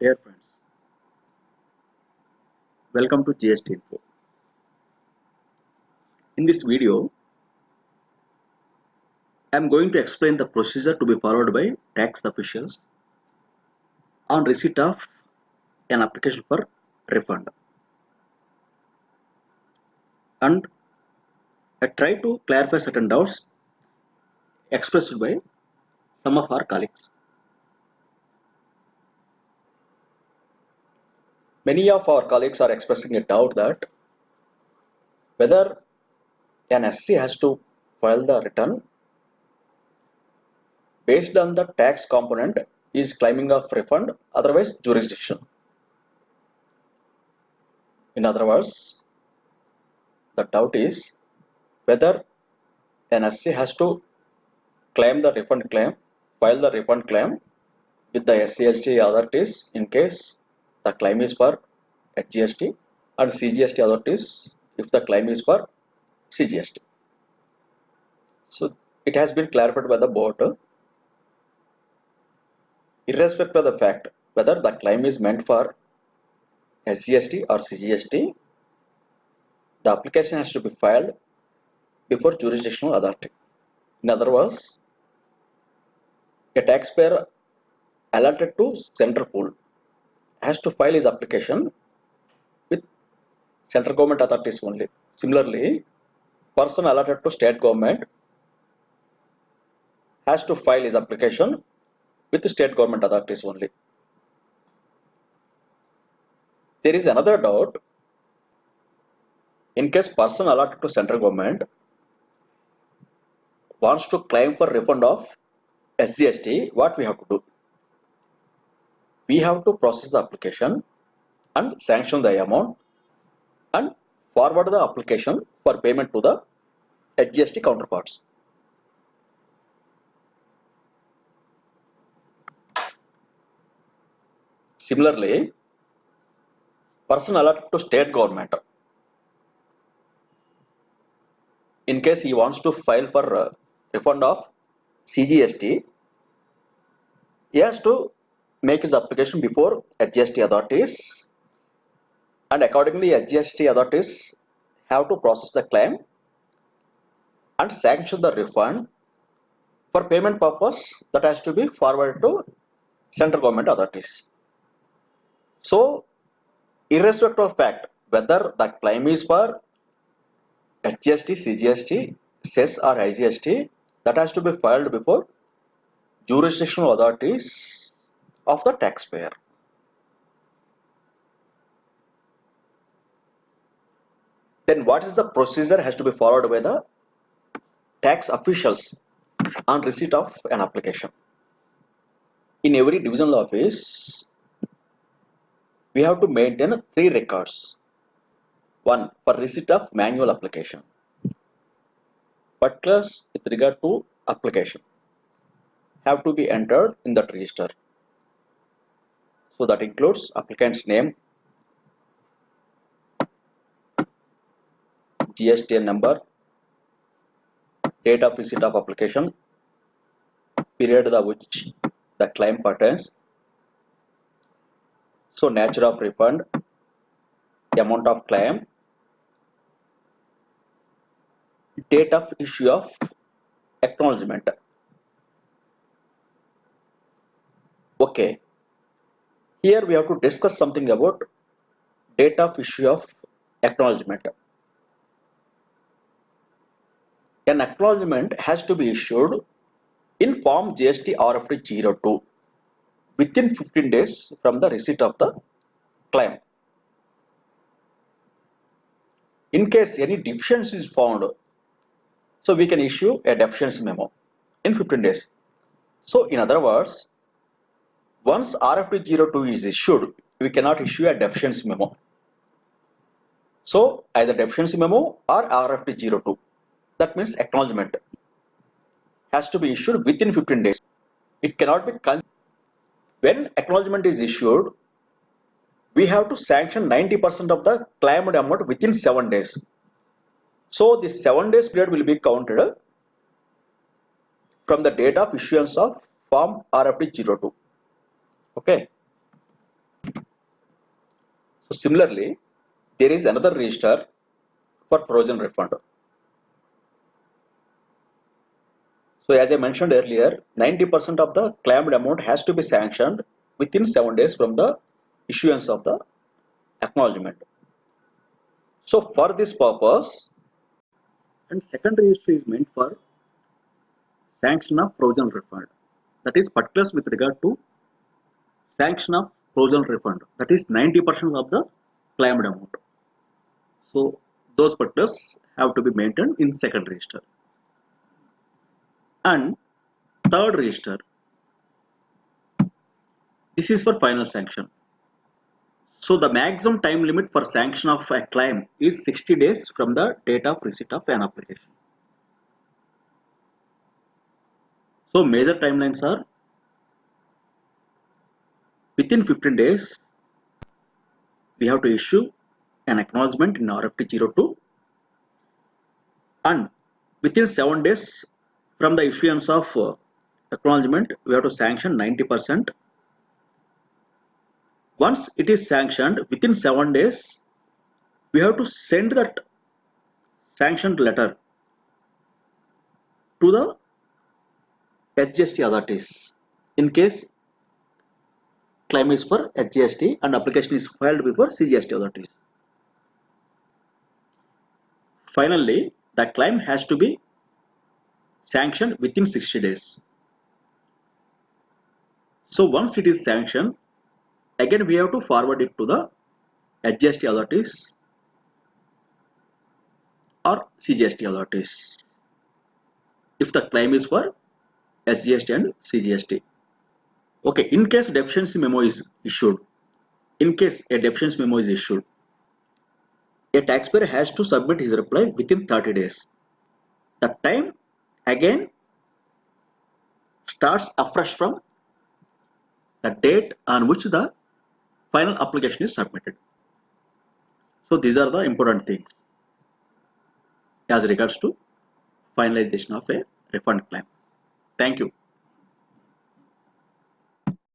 Dear friends, welcome to GST Info. In this video, I am going to explain the procedure to be followed by tax officials on receipt of an application for refund. And I try to clarify certain doubts expressed by some of our colleagues. Many of our colleagues are expressing a doubt that whether an assessee has to file the return based on the tax component is claiming of refund otherwise jurisdiction. In other words, the doubt is whether an assessee has to claim the refund claim, file the refund claim with the SGST authorities in case the claim is for SGST and CGST authorities if the claim is for CGST. So it has been clarified by the board irrespective of the fact whether the claim is meant for SGST or CGST, the application has to be filed before jurisdictional authority. In other words, a taxpayer allotted to central pool has to file his application with central government authorities only. Similarly, person allotted to state government has to file his application with the state government authorities only. There is another doubt. In case person allotted to central government wants to claim for refund of SGST, what we have to do? We have to process the application and sanction the amount and forward the application for payment to the SGST counterparts. Similarly, person allotted to state government, in case he wants to file for uh, refund of CGST, he has to make his application before SGST authorities and accordingly SGST authorities have to process the claim and sanction the refund for payment purpose that has to be forwarded to central government authorities. So, irrespective of fact whether the claim is for SGST, CGST, CES or IGST, that has to be filed before jurisdictional authorities of the taxpayer. Then what is the procedure has to be followed by the tax officials on receipt of an application. In every divisional office, we have to maintain three records. One for receipt of manual application. Particulars with regard to application have to be entered in that register. So that includes applicant's name, GSTN number, date of receipt of application, period the which the claim pertains, so nature of refund, amount of claim, date of issue of acknowledgement. Okay, here we have to discuss something about date of issue of acknowledgement. An acknowledgement has to be issued in form GST RFD 02 within 15 days from the receipt of the claim. In case any deficiency is found, so we can issue a deficiency memo in 15 days. So in other words, once RFD 02 is issued, we cannot issue a deficiency memo. So either deficiency memo or RFD 02 that means acknowledgement has to be issued within 15 days. It cannot be when acknowledgement is issued we have to sanction 90% of the claimed amount within 7 days. So this 7 days period will be counted from the date of issuance of form RFD 02 okay So similarly, there is another register for frozen refund. So as I mentioned earlier, 90% of the claimed amount has to be sanctioned within 7 days from the issuance of the acknowledgement. So for this purpose, and second register is meant for sanction of frozen refund. That is particulars with regard to sanction of frozen refund. That is 90% of the claimed amount. So those particulars have to be maintained in second register. And third register, this is for final sanction. So the maximum time limit for sanction of a claim is 60 days from the date of receipt of an application. So major timelines are within 15 days we have to issue an acknowledgement in RFD02 and within 7 days from the issuance of uh, acknowledgement we have to sanction 90% once it is sanctioned within 7 days we have to send that sanctioned letter to the SGST authorities in case claim is for SGST and application is filed before CGST authorities. Finally, the claim has to be sanctioned within 60 days. So once it is sanctioned, again we have to forward it to the SGST authorities or CGST authorities if the claim is for SGST and CGST. Okay, in case deficiency memo is issued, in case a deficiency memo is issued, a taxpayer has to submit his reply within 30 days. The time again starts afresh from the date on which the final application is submitted. So these are the important things as regards to finalization of a refund claim. Thank you.